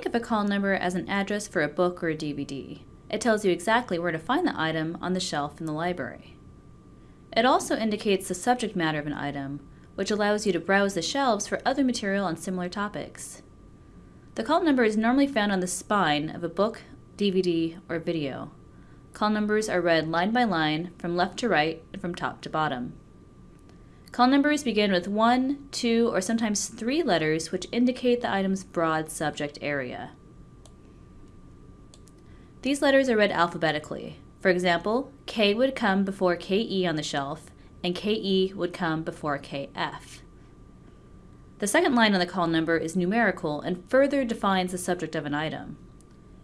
Think of a call number as an address for a book or a DVD. It tells you exactly where to find the item on the shelf in the library. It also indicates the subject matter of an item, which allows you to browse the shelves for other material on similar topics. The call number is normally found on the spine of a book, DVD, or video. Call numbers are read line by line, from left to right, and from top to bottom. Call numbers begin with one, two, or sometimes three letters which indicate the item's broad subject area. These letters are read alphabetically. For example, K would come before KE on the shelf, and KE would come before KF. The second line on the call number is numerical and further defines the subject of an item.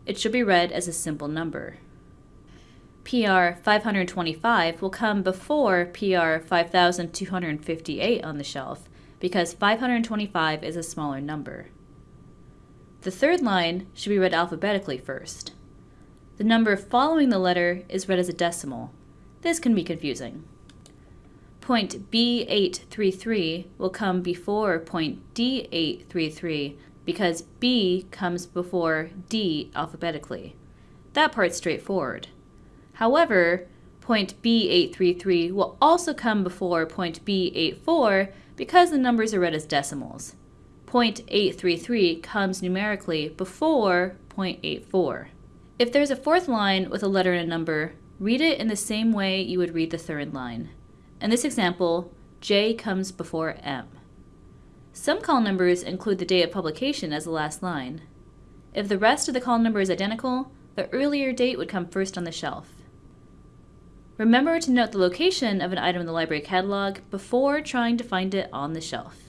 It should be read as a simple number. PR 525 will come before PR 5258 on the shelf because 525 is a smaller number. The third line should be read alphabetically first. The number following the letter is read as a decimal. This can be confusing. Point B833 will come before point D833 because B comes before D alphabetically. That part's straightforward. However, point B833 will also come before point B84 because the numbers are read as decimals. Point 833 comes numerically before point 84. If there's a fourth line with a letter and a number, read it in the same way you would read the third line. In this example, J comes before M. Some call numbers include the date of publication as the last line. If the rest of the call number is identical, the earlier date would come first on the shelf. Remember to note the location of an item in the library catalog before trying to find it on the shelf.